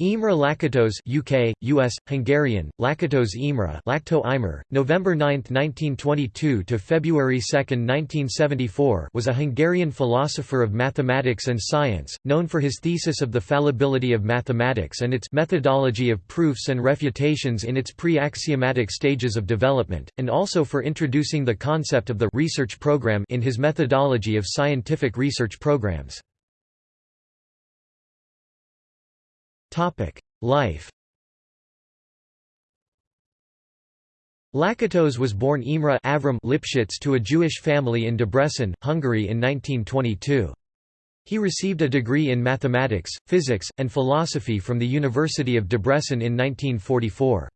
Imre Lakatos UK, US, Hungarian, Lakatos Imre Lacto Imer, November 9, 1922 to February 2, 1974 was a Hungarian philosopher of mathematics and science, known for his thesis of the fallibility of mathematics and its methodology of proofs and refutations in its pre-axiomatic stages of development, and also for introducing the concept of the research program in his methodology of scientific research programs. Life Lakatos was born Imre Avram Lipsitz to a Jewish family in Debrecen, Hungary in 1922. He received a degree in mathematics, physics, and philosophy from the University of Debrecen in 1944.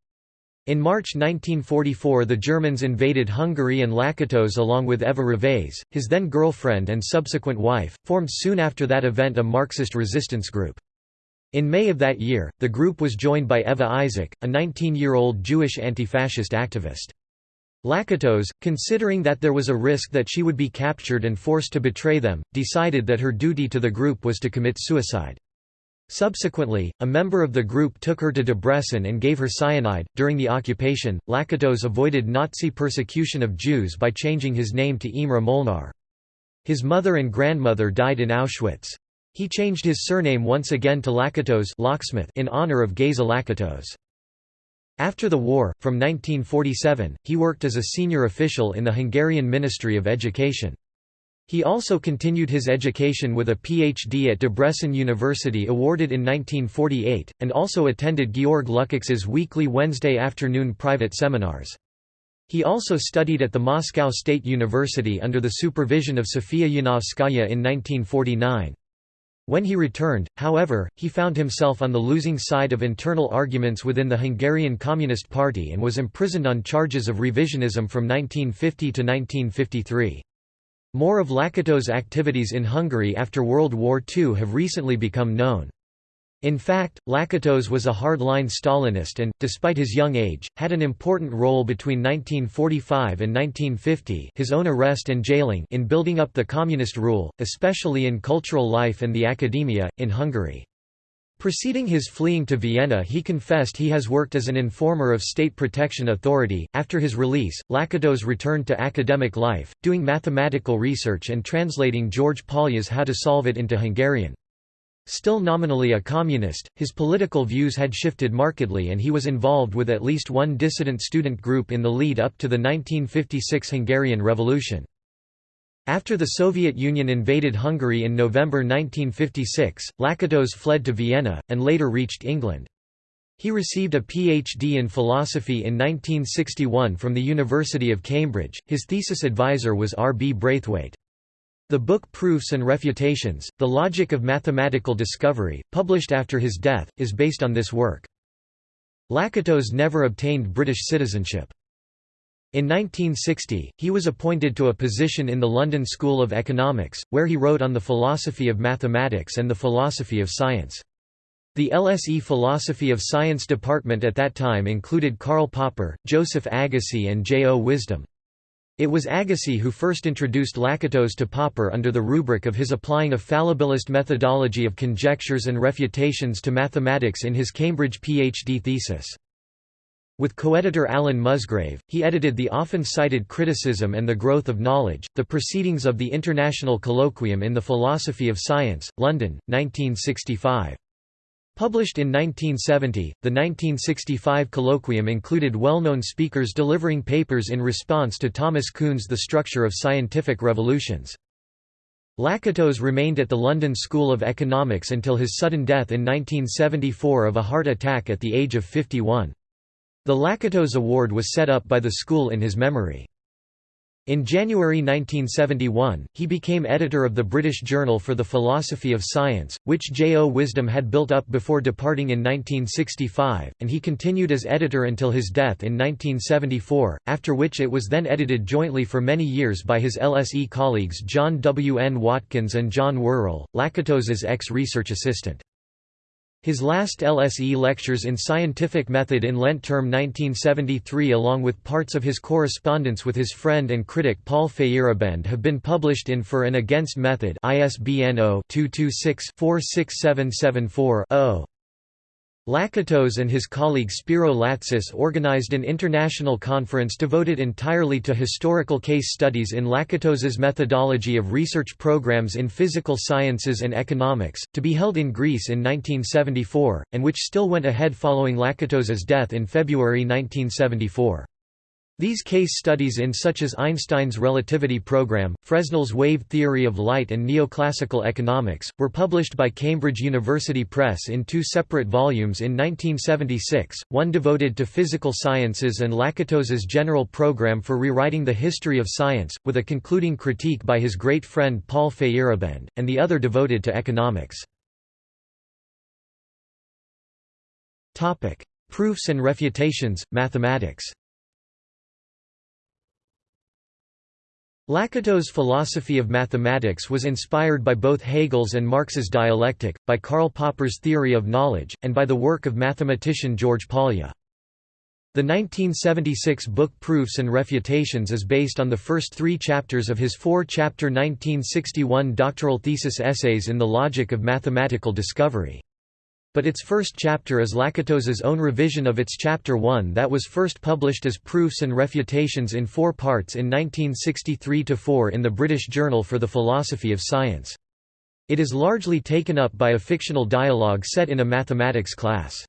In March 1944 the Germans invaded Hungary and Lakatos along with Eva Révész, his then girlfriend and subsequent wife, formed soon after that event a Marxist resistance group. In May of that year, the group was joined by Eva Isaac, a 19-year-old Jewish anti-fascist activist. Lakatos, considering that there was a risk that she would be captured and forced to betray them, decided that her duty to the group was to commit suicide. Subsequently, a member of the group took her to Debrecen and gave her cyanide. During the occupation, Lakatos avoided Nazi persecution of Jews by changing his name to Imre Molnar. His mother and grandmother died in Auschwitz. He changed his surname once again to Lakatos locksmith in honor of Geza Lakatos. After the war, from 1947, he worked as a senior official in the Hungarian Ministry of Education. He also continued his education with a PhD at Debrecen University awarded in 1948, and also attended Georg Lukács's weekly Wednesday afternoon private seminars. He also studied at the Moscow State University under the supervision of Sofia Yanovskaya in 1949. When he returned, however, he found himself on the losing side of internal arguments within the Hungarian Communist Party and was imprisoned on charges of revisionism from 1950 to 1953. More of Lakatos' activities in Hungary after World War II have recently become known. In fact, Lakatos was a hard-line Stalinist and, despite his young age, had an important role between 1945 and 1950 his own arrest and jailing in building up the communist rule, especially in cultural life and the academia, in Hungary. Preceding his fleeing to Vienna he confessed he has worked as an informer of State Protection Authority. After his release, Lakatos returned to academic life, doing mathematical research and translating George Polya's How to Solve It into Hungarian. Still nominally a communist, his political views had shifted markedly and he was involved with at least one dissident student group in the lead up to the 1956 Hungarian Revolution. After the Soviet Union invaded Hungary in November 1956, Lakatos fled to Vienna, and later reached England. He received a PhD in philosophy in 1961 from the University of Cambridge. His thesis advisor was R. B. Braithwaite. The book Proofs and Refutations, The Logic of Mathematical Discovery, published after his death, is based on this work. Lakatos never obtained British citizenship. In 1960, he was appointed to a position in the London School of Economics, where he wrote on the philosophy of mathematics and the philosophy of science. The LSE Philosophy of Science department at that time included Karl Popper, Joseph Agassi and J. O. Wisdom. It was Agassi who first introduced Lakatos to Popper under the rubric of his applying a fallibilist methodology of conjectures and refutations to mathematics in his Cambridge PhD thesis. With co-editor Alan Musgrave, he edited the often cited Criticism and the Growth of Knowledge, the Proceedings of the International Colloquium in the Philosophy of Science, London, 1965. Published in 1970, the 1965 colloquium included well-known speakers delivering papers in response to Thomas Kuhn's The Structure of Scientific Revolutions. Lakatos remained at the London School of Economics until his sudden death in 1974 of a heart attack at the age of 51. The Lakatos Award was set up by the school in his memory. In January 1971, he became editor of the British Journal for the Philosophy of Science, which J. O. Wisdom had built up before departing in 1965, and he continued as editor until his death in 1974, after which it was then edited jointly for many years by his LSE colleagues John W. N. Watkins and John Worrall, Lakatos's ex-research assistant. His last LSE lectures in scientific method in Lent term 1973 along with parts of his correspondence with his friend and critic Paul Feyerabend have been published in For and Against Method ISBN 0-226-46774-0. Lakatos and his colleague Spiro Latsis organized an international conference devoted entirely to historical case studies in Lakatos's methodology of research programs in physical sciences and economics, to be held in Greece in 1974, and which still went ahead following Lakatos's death in February 1974. These case studies in such as Einstein's relativity program, Fresnel's wave theory of light and neoclassical economics, were published by Cambridge University Press in two separate volumes in 1976, one devoted to physical sciences and Lakatos's general program for rewriting the history of science, with a concluding critique by his great friend Paul Feyerabend, and the other devoted to economics. Proofs and refutations, mathematics Lakatos' philosophy of mathematics was inspired by both Hegel's and Marx's dialectic, by Karl Popper's theory of knowledge, and by the work of mathematician George Polya. The 1976 book Proofs and Refutations is based on the first three chapters of his four-chapter 1961 doctoral thesis essays in the logic of mathematical discovery. But its first chapter is Lakatos's own revision of its Chapter 1 that was first published as Proofs and Refutations in four parts in 1963–4 in the British Journal for the Philosophy of Science. It is largely taken up by a fictional dialogue set in a mathematics class.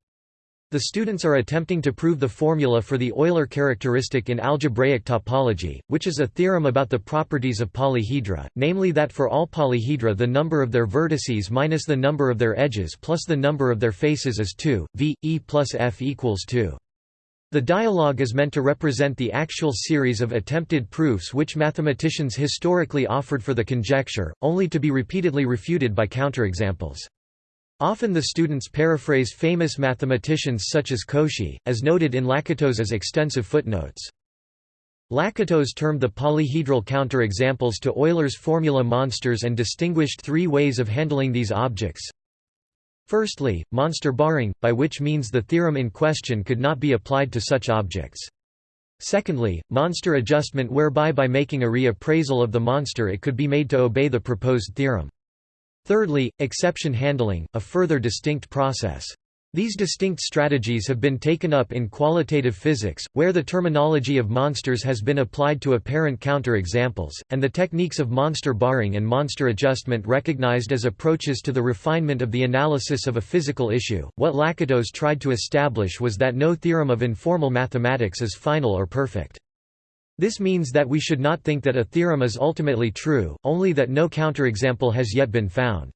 The students are attempting to prove the formula for the Euler characteristic in algebraic topology, which is a theorem about the properties of polyhedra, namely that for all polyhedra the number of their vertices minus the number of their edges plus the number of their faces is 2, v, e plus f equals 2. The dialogue is meant to represent the actual series of attempted proofs which mathematicians historically offered for the conjecture, only to be repeatedly refuted by counterexamples. Often the students paraphrase famous mathematicians such as Cauchy, as noted in Lakatos's extensive footnotes. Lakatos termed the polyhedral counterexamples to Euler's formula monsters and distinguished three ways of handling these objects. Firstly, monster barring, by which means the theorem in question could not be applied to such objects. Secondly, monster adjustment whereby by making a reappraisal of the monster it could be made to obey the proposed theorem. Thirdly, exception handling, a further distinct process. These distinct strategies have been taken up in qualitative physics, where the terminology of monsters has been applied to apparent counterexamples, and the techniques of monster barring and monster adjustment recognized as approaches to the refinement of the analysis of a physical issue. What Lakatos tried to establish was that no theorem of informal mathematics is final or perfect. This means that we should not think that a theorem is ultimately true, only that no counterexample has yet been found.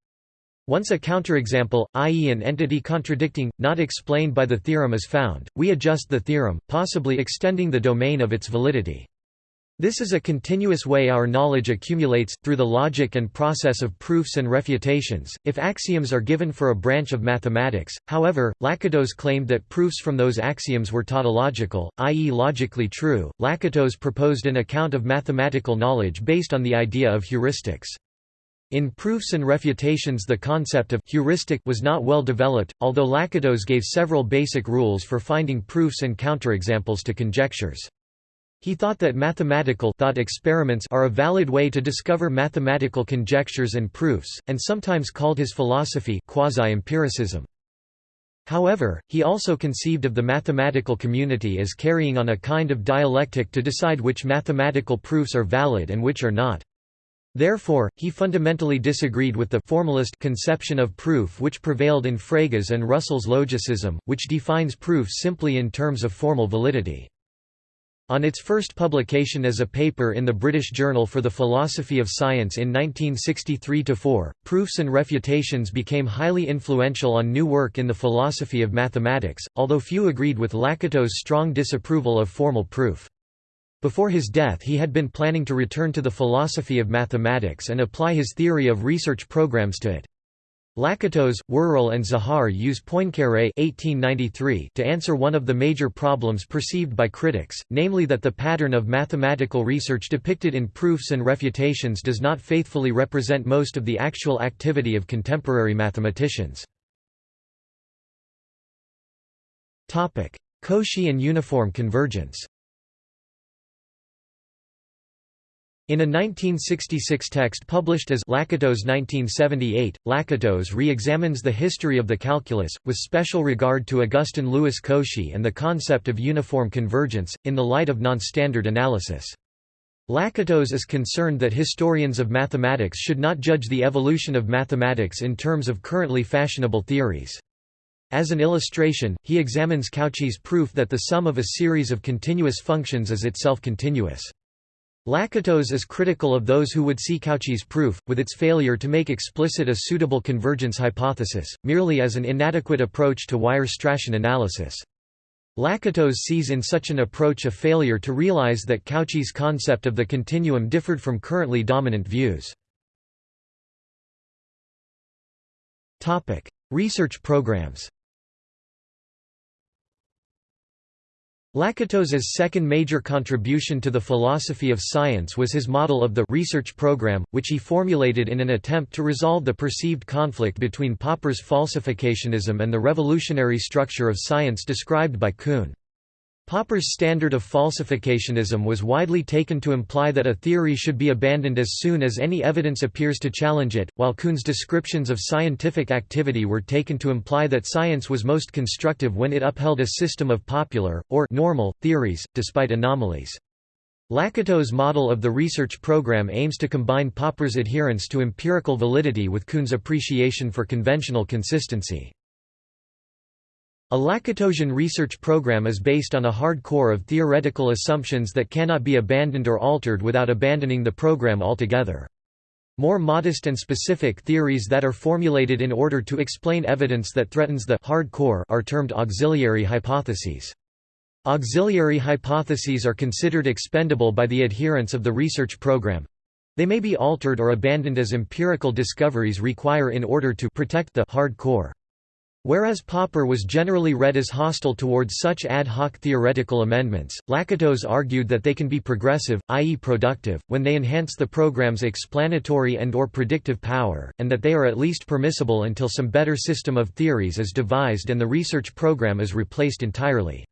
Once a counterexample, i.e. an entity contradicting, not explained by the theorem is found, we adjust the theorem, possibly extending the domain of its validity. This is a continuous way our knowledge accumulates, through the logic and process of proofs and refutations. If axioms are given for a branch of mathematics, however, Lakatos claimed that proofs from those axioms were tautological, i.e., logically true. Lakatos proposed an account of mathematical knowledge based on the idea of heuristics. In proofs and refutations, the concept of heuristic was not well developed, although Lakatos gave several basic rules for finding proofs and counterexamples to conjectures. He thought that mathematical thought experiments are a valid way to discover mathematical conjectures and proofs, and sometimes called his philosophy quasi-empiricism. However, he also conceived of the mathematical community as carrying on a kind of dialectic to decide which mathematical proofs are valid and which are not. Therefore, he fundamentally disagreed with the formalist conception of proof which prevailed in Frege's and Russell's logicism, which defines proof simply in terms of formal validity. On its first publication as a paper in the British Journal for the Philosophy of Science in 1963–4, Proofs and Refutations became highly influential on new work in the philosophy of mathematics, although few agreed with Lakatos' strong disapproval of formal proof. Before his death he had been planning to return to the philosophy of mathematics and apply his theory of research programs to it. Lakatos, Worrall and Zahar use Poincaré to answer one of the major problems perceived by critics, namely that the pattern of mathematical research depicted in proofs and refutations does not faithfully represent most of the actual activity of contemporary mathematicians. Cauchy and uniform convergence In a 1966 text published as Lakatos 1978, Lakatos re-examines the history of the calculus, with special regard to Augustin Louis Cauchy and the concept of uniform convergence, in the light of non-standard analysis. Lakatos is concerned that historians of mathematics should not judge the evolution of mathematics in terms of currently fashionable theories. As an illustration, he examines Cauchy's proof that the sum of a series of continuous functions is itself continuous. Lakatos is critical of those who would see Cauchy's proof, with its failure to make explicit a suitable convergence hypothesis, merely as an inadequate approach to Weierstrassian analysis. Lakatos sees in such an approach a failure to realize that Cauchy's concept of the continuum differed from currently dominant views. Research programs Lakatos's second major contribution to the philosophy of science was his model of the research program, which he formulated in an attempt to resolve the perceived conflict between Popper's falsificationism and the revolutionary structure of science described by Kuhn. Popper's standard of falsificationism was widely taken to imply that a theory should be abandoned as soon as any evidence appears to challenge it, while Kuhn's descriptions of scientific activity were taken to imply that science was most constructive when it upheld a system of popular, or normal, theories, despite anomalies. Lakatos' model of the research program aims to combine Popper's adherence to empirical validity with Kuhn's appreciation for conventional consistency. A Lakatosian research program is based on a hard core of theoretical assumptions that cannot be abandoned or altered without abandoning the program altogether. More modest and specific theories that are formulated in order to explain evidence that threatens the hard core are termed auxiliary hypotheses. Auxiliary hypotheses are considered expendable by the adherents of the research program. They may be altered or abandoned as empirical discoveries require in order to protect the hard core. Whereas Popper was generally read as hostile towards such ad hoc theoretical amendments, Lakatos argued that they can be progressive, i.e. productive, when they enhance the program's explanatory and or predictive power, and that they are at least permissible until some better system of theories is devised and the research program is replaced entirely.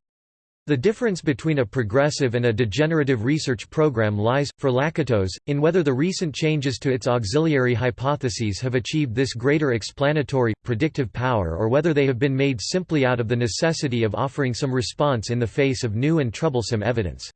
The difference between a progressive and a degenerative research program lies, for Lakatos, in whether the recent changes to its auxiliary hypotheses have achieved this greater explanatory, predictive power or whether they have been made simply out of the necessity of offering some response in the face of new and troublesome evidence.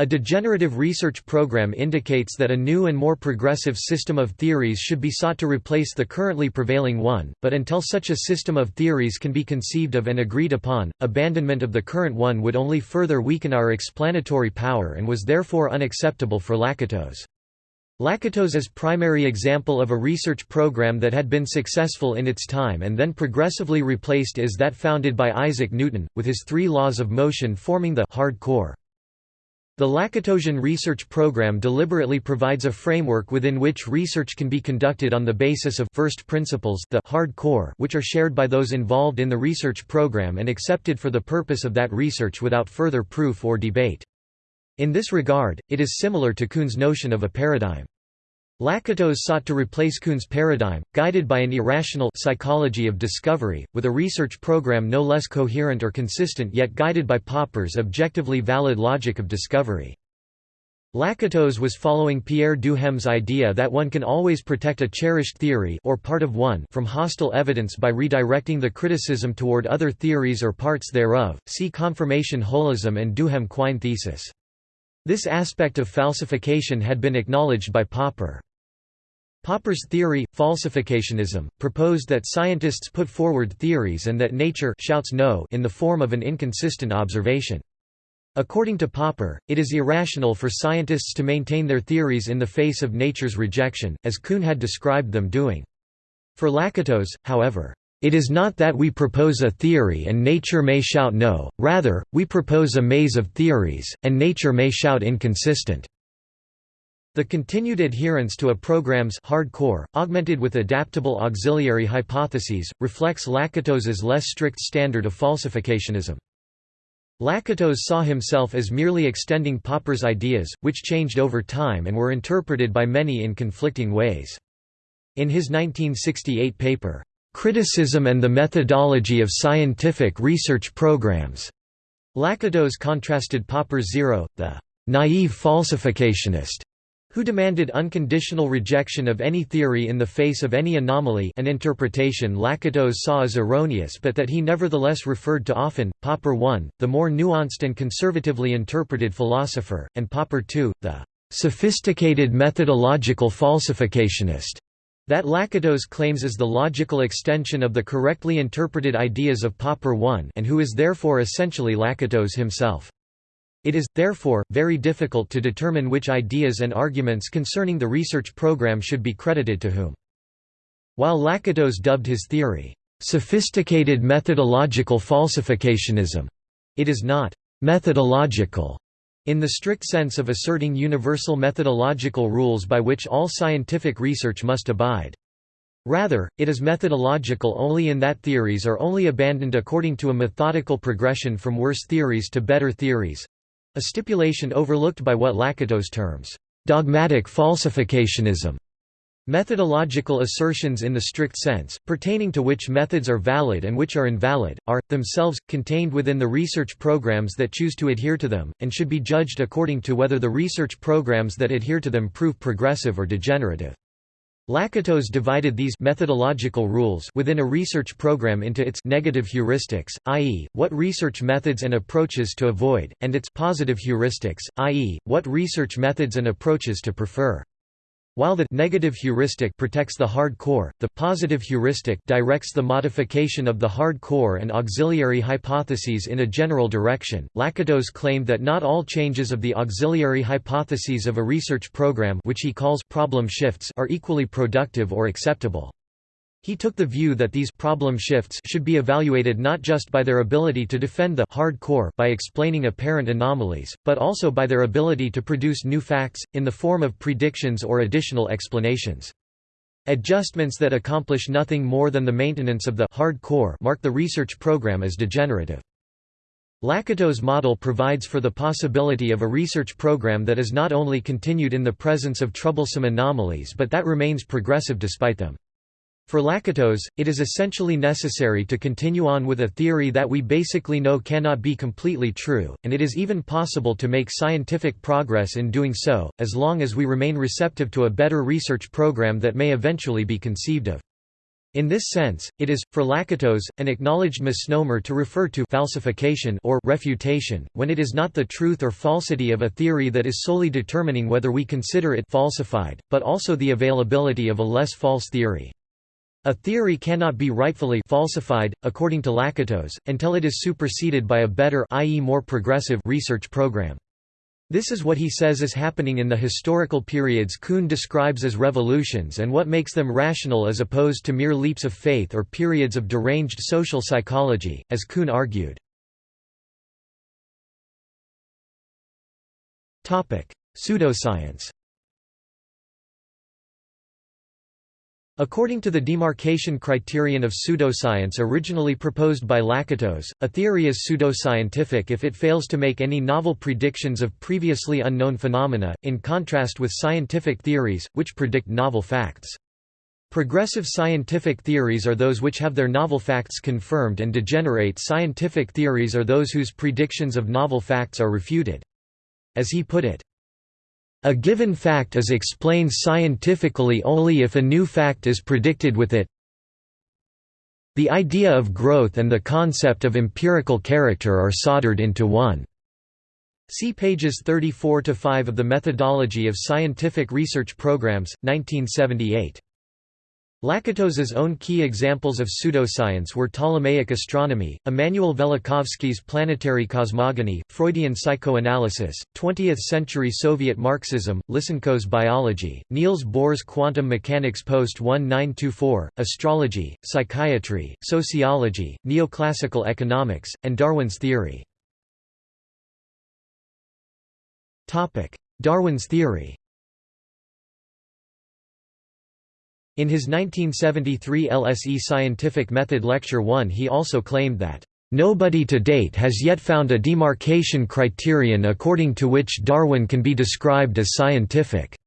A degenerative research program indicates that a new and more progressive system of theories should be sought to replace the currently prevailing one, but until such a system of theories can be conceived of and agreed upon, abandonment of the current one would only further weaken our explanatory power and was therefore unacceptable for Lakatos. Lakatos's primary example of a research program that had been successful in its time and then progressively replaced is that founded by Isaac Newton, with his three laws of motion forming the hard core. The Lakatosian research program deliberately provides a framework within which research can be conducted on the basis of first principles the hard core which are shared by those involved in the research program and accepted for the purpose of that research without further proof or debate. In this regard, it is similar to Kuhn's notion of a paradigm. Lakatos sought to replace Kuhn's paradigm, guided by an irrational psychology of discovery, with a research program no less coherent or consistent yet guided by Popper's objectively valid logic of discovery. Lakatos was following Pierre Duhem's idea that one can always protect a cherished theory or part of one from hostile evidence by redirecting the criticism toward other theories or parts thereof. See confirmation holism and Duhem-Quine thesis. This aspect of falsification had been acknowledged by Popper. Popper's theory, falsificationism, proposed that scientists put forward theories and that nature shouts no in the form of an inconsistent observation. According to Popper, it is irrational for scientists to maintain their theories in the face of nature's rejection, as Kuhn had described them doing. For Lakatos, however, it is not that we propose a theory and nature may shout no, rather, we propose a maze of theories, and nature may shout inconsistent. The continued adherence to a program's hardcore, augmented with adaptable auxiliary hypotheses, reflects Lakatos's less strict standard of falsificationism. Lakatos saw himself as merely extending Popper's ideas, which changed over time and were interpreted by many in conflicting ways. In his 1968 paper, "'Criticism and the Methodology of Scientific Research Programs' Lakatos contrasted Popper's zero, the "'naive falsificationist' who demanded unconditional rejection of any theory in the face of any anomaly an interpretation Lakatos saw as erroneous but that he nevertheless referred to often, Popper I, the more nuanced and conservatively interpreted philosopher, and Popper II, the "...sophisticated methodological falsificationist." That Lakatos claims is the logical extension of the correctly interpreted ideas of Popper I and who is therefore essentially Lakatos himself. It is, therefore, very difficult to determine which ideas and arguments concerning the research program should be credited to whom. While Lakatos dubbed his theory, "...sophisticated methodological falsificationism," it is not «methodological» in the strict sense of asserting universal methodological rules by which all scientific research must abide. Rather, it is methodological only in that theories are only abandoned according to a methodical progression from worse theories to better theories, a stipulation overlooked by what Lakatos terms, "...dogmatic falsificationism", Methodological assertions in the strict sense, pertaining to which methods are valid and which are invalid, are, themselves, contained within the research programs that choose to adhere to them, and should be judged according to whether the research programs that adhere to them prove progressive or degenerative. Lakatos divided these methodological rules within a research program into its negative heuristics, i.e., what research methods and approaches to avoid, and its positive heuristics, i.e., what research methods and approaches to prefer. While the negative heuristic protects the hard core, the positive heuristic directs the modification of the hard core and auxiliary hypotheses in a general direction. Lakatos claimed that not all changes of the auxiliary hypotheses of a research program which he calls problem shifts are equally productive or acceptable. He took the view that these problem shifts should be evaluated not just by their ability to defend the hard core by explaining apparent anomalies, but also by their ability to produce new facts, in the form of predictions or additional explanations. Adjustments that accomplish nothing more than the maintenance of the hard core mark the research program as degenerative. Lakatos' model provides for the possibility of a research program that is not only continued in the presence of troublesome anomalies but that remains progressive despite them. For Lakatos, it is essentially necessary to continue on with a theory that we basically know cannot be completely true, and it is even possible to make scientific progress in doing so, as long as we remain receptive to a better research program that may eventually be conceived of. In this sense, it is, for Lakatos, an acknowledged misnomer to refer to falsification or refutation, when it is not the truth or falsity of a theory that is solely determining whether we consider it falsified, but also the availability of a less false theory. A theory cannot be rightfully falsified, according to Lakatos, until it is superseded by a better i.e. more progressive research program. This is what he says is happening in the historical periods Kuhn describes as revolutions and what makes them rational as opposed to mere leaps of faith or periods of deranged social psychology, as Kuhn argued. Pseudoscience According to the demarcation criterion of pseudoscience originally proposed by Lakatos, a theory is pseudoscientific if it fails to make any novel predictions of previously unknown phenomena, in contrast with scientific theories, which predict novel facts. Progressive scientific theories are those which have their novel facts confirmed and degenerate scientific theories are those whose predictions of novel facts are refuted. As he put it, a given fact is explained scientifically only if a new fact is predicted with it. The idea of growth and the concept of empirical character are soldered into one. See pages 34 to 5 of The Methodology of Scientific Research Programs, 1978. Lakatos's own key examples of pseudoscience were Ptolemaic astronomy, Immanuel Velikovsky's planetary cosmogony, Freudian psychoanalysis, 20th-century Soviet Marxism, Lysenko's biology, Niels Bohr's quantum mechanics post-1924, astrology, psychiatry, sociology, neoclassical economics, and Darwin's theory. Darwin's theory In his 1973 LSE Scientific Method Lecture 1 he also claimed that, "...nobody to date has yet found a demarcation criterion according to which Darwin can be described as scientific."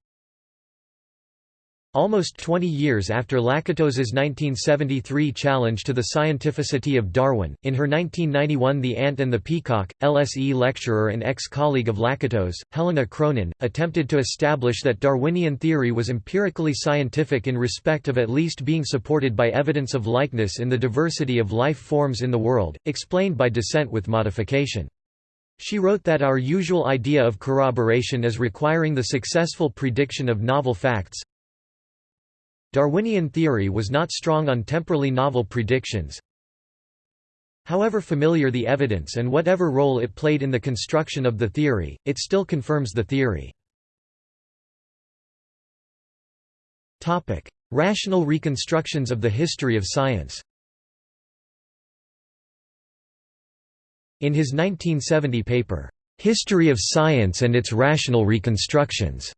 Almost 20 years after Lakatos's 1973 challenge to the scientificity of Darwin, in her 1991 The Ant and the Peacock, LSE lecturer and ex-colleague of Lakatos, Helena Cronin, attempted to establish that Darwinian theory was empirically scientific in respect of at least being supported by evidence of likeness in the diversity of life forms in the world, explained by descent with modification. She wrote that our usual idea of corroboration is requiring the successful prediction of novel facts, Darwinian theory was not strong on temporally novel predictions. However familiar the evidence and whatever role it played in the construction of the theory, it still confirms the theory. Rational reconstructions of the history of science In his 1970 paper, "'History of Science and its Rational Reconstructions'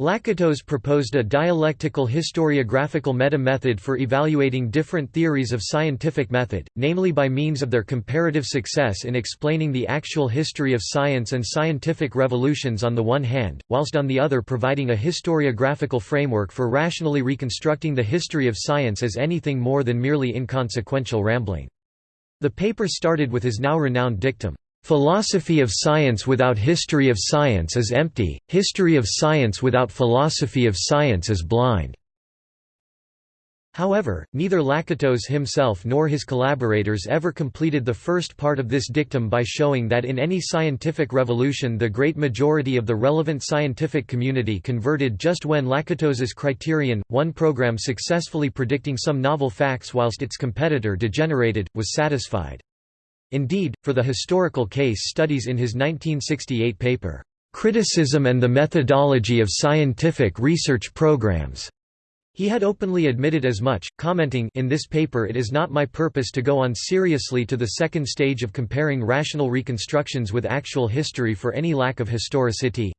Lakatos proposed a dialectical historiographical meta-method for evaluating different theories of scientific method, namely by means of their comparative success in explaining the actual history of science and scientific revolutions on the one hand, whilst on the other providing a historiographical framework for rationally reconstructing the history of science as anything more than merely inconsequential rambling. The paper started with his now renowned dictum, Philosophy of science without history of science is empty, history of science without philosophy of science is blind. However, neither Lakatos himself nor his collaborators ever completed the first part of this dictum by showing that in any scientific revolution the great majority of the relevant scientific community converted just when Lakatos's criterion, one program successfully predicting some novel facts whilst its competitor degenerated, was satisfied. Indeed, for the historical case studies in his 1968 paper, "'Criticism and the Methodology of Scientific Research Programs' He had openly admitted as much, commenting in this paper it is not my purpose to go on seriously to the second stage of comparing rational reconstructions with actual history for any lack of historicity.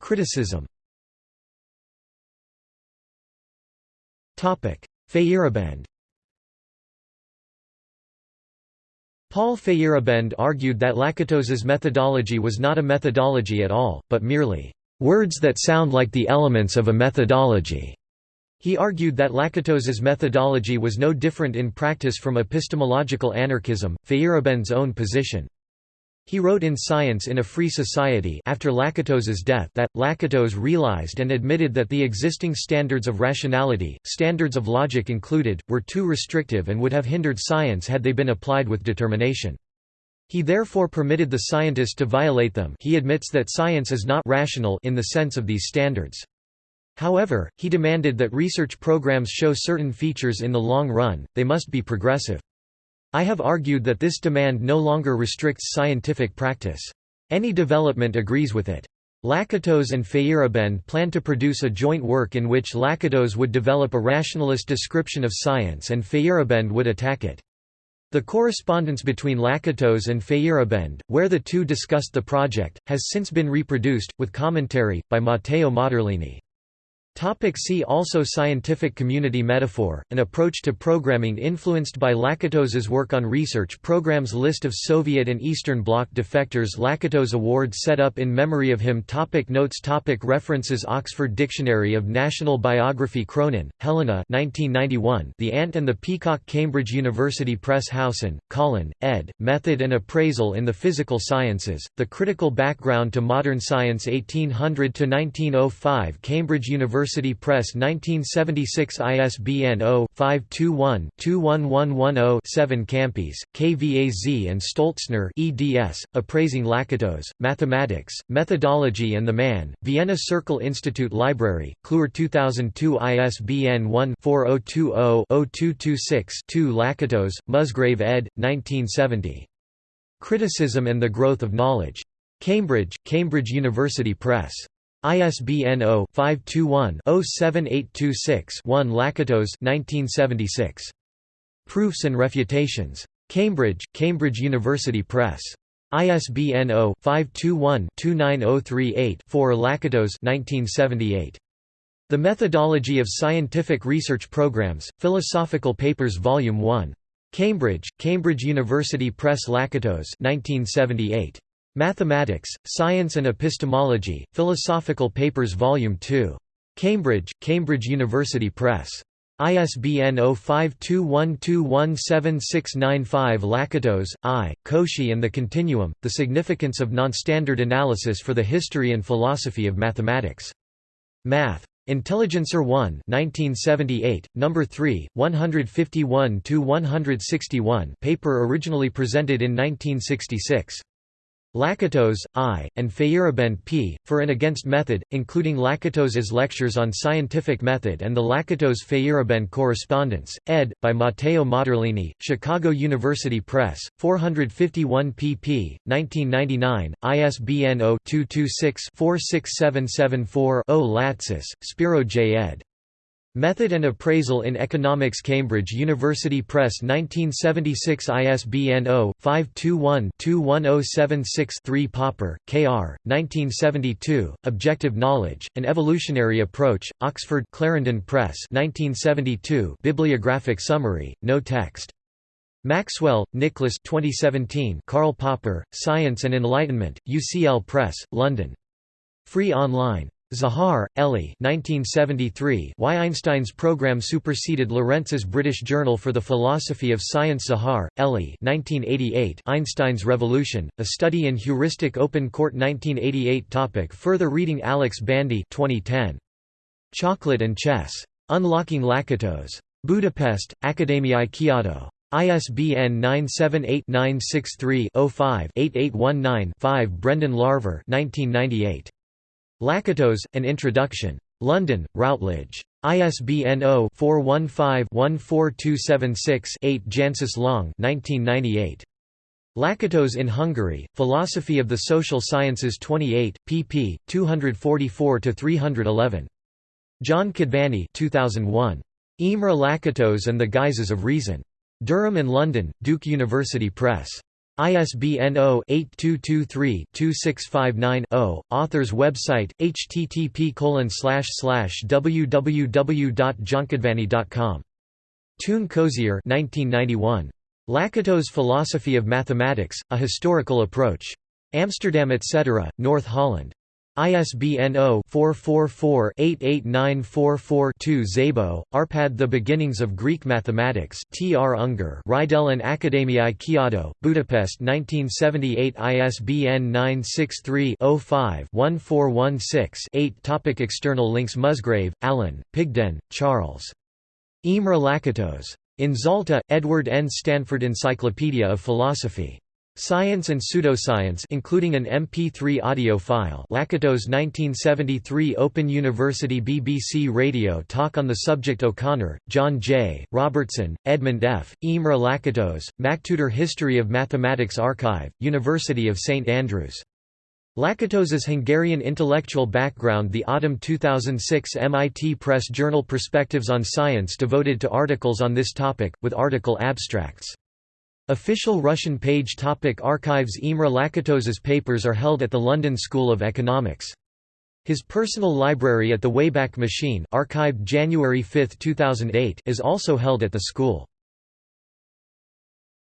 Criticism Feyerabend Paul Feyerabend argued that Lakatos's methodology was not a methodology at all, but merely, "...words that sound like the elements of a methodology." He argued that Lakatos's methodology was no different in practice from epistemological anarchism, Feyerabend's own position. He wrote in Science in a Free Society after Lakatos's death that, Lakatos realized and admitted that the existing standards of rationality, standards of logic included, were too restrictive and would have hindered science had they been applied with determination. He therefore permitted the scientist to violate them he admits that science is not rational in the sense of these standards. However, he demanded that research programs show certain features in the long run, they must be progressive. I have argued that this demand no longer restricts scientific practice. Any development agrees with it. Lakatos and Feyerabend plan to produce a joint work in which Lakatos would develop a rationalist description of science and Feyerabend would attack it. The correspondence between Lakatos and Feyerabend, where the two discussed the project, has since been reproduced, with commentary, by Matteo Motterlini. Topic see also Scientific community metaphor, an approach to programming influenced by Lakatos's work on research programs List of Soviet and Eastern Bloc defectors Lakatos Award set up in memory of him topic Notes topic References Oxford Dictionary of National Biography Cronin, Helena 1991 The Ant and the Peacock Cambridge University Press Howson, Colin, ed., Method and Appraisal in the Physical Sciences, The Critical Background to Modern Science 1800–1905 Cambridge University University Press 1976 ISBN 0-521-21110-7 Kampis, Kvasz and Stöltzner eds, Appraising Lakatos, Mathematics, Methodology and the Man, Vienna Circle Institute Library, Kluwer 2002 ISBN 1-4020-0226-2 Lakatos, Musgrave ed., 1970. Criticism and the Growth of Knowledge. Cambridge, Cambridge University Press. ISBN 0-521-07826-1 Lakatos 1976. Proofs and Refutations. Cambridge, Cambridge University Press. ISBN 0-521-29038-4 Lakatos 1978. The Methodology of Scientific Research Programs, Philosophical Papers Volume 1. Cambridge, Cambridge University Press Lakatos 1978. Mathematics, Science and Epistemology, Philosophical Papers Vol. 2. Cambridge, Cambridge University Press. ISBN 0521217695 Lakatos, I., Cauchy and the Continuum, The Significance of Nonstandard Analysis for the History and Philosophy of Mathematics. Math. Intelligencer 1 1978, No. 3, 151–161 paper originally presented in 1966. Lakatos, I., and Feyerabend P., for and against method, including Lakatos's lectures on scientific method and the Lakatos-Feyerabend correspondence, ed. by Matteo Motterlini, Chicago University Press, 451 pp. 1999, ISBN 0-226-46774-0 Latsis, Spiro J. ed. Method and Appraisal in Economics Cambridge University Press 1976 ISBN 0-521-21076-3 Popper, K.R., 1972, Objective Knowledge, An Evolutionary Approach, Oxford Clarendon Press 1972 Bibliographic Summary, no text. Maxwell, Nicholas 2017 Karl Popper, Science and Enlightenment, UCL Press, London. Free online. Zahar, Elie 1973 Why Einstein's program superseded Lorentz's British Journal for the Philosophy of Science Zahar, Elie 1988 Einstein's Revolution, A Study in Heuristic Open Court 1988 topic Further reading Alex Bandy 2010. Chocolate and Chess. Unlocking Lakatos. Budapest, Akadémiai Kiadó. ISBN 978-963-05-8819-5 Brendan Larvor 1998. Lakatos, An Introduction. London, Routledge. ISBN 0-415-14276-8 Jancis Long 1998. Lakatos in Hungary, Philosophy of the Social Sciences 28, pp. 244–311. John Kadvany 2001. Imre Lakatos and the Guises of Reason. Durham and London, Duke University Press. ISBN 0-8223-2659-0. Author's website, http www.johnkadvany.com. Toon Koetsier 1991. Lakato's Philosophy of Mathematics, A Historical Approach. Amsterdam etc., North Holland. ISBN 0-444-88944-2 Szabo, Arpad The Beginnings of Greek Mathematics T. R. Unger and Akadémiai Kiadó, Budapest 1978 ISBN 963-05-1416-8 Topic External links Musgrave, Alan, Pigden, Charles. Imre Lakatos. In Zalta, Edward N. Stanford Encyclopedia of Philosophy. Science and Pseudoscience including an MP3 audio file Lakatos 1973 Open University BBC Radio talk on the subject O'Connor, John J., Robertson, Edmund F., Imre Lakatos, MacTutor History of Mathematics Archive, University of St Andrews. Lakatos's Hungarian intellectual background The autumn 2006 MIT Press Journal Perspectives on Science devoted to articles on this topic, with article abstracts. Official Russian page topic Archives Imre Lakatos's papers are held at the London School of Economics. His personal library at the Wayback Machine archived January 5, 2008 is also held at the school.